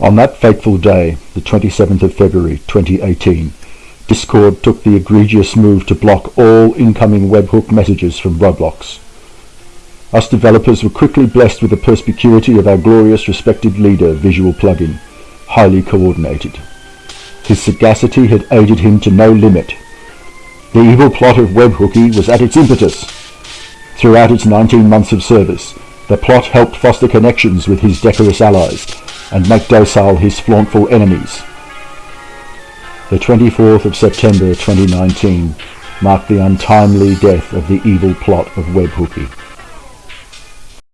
On that fateful day, the 27th of February 2018, Discord took the egregious move to block all incoming webhook messages from Roblox. Us developers were quickly blessed with the perspicuity of our glorious respected leader, Visual Plugin, highly coordinated. His sagacity had aided him to no limit. The evil plot of Webhooky was at its impetus. Throughout its 19 months of service, the plot helped foster connections with his decorous allies and make docile his flauntful enemies. The 24th of September 2019 marked the untimely death of the evil plot of Webhooky.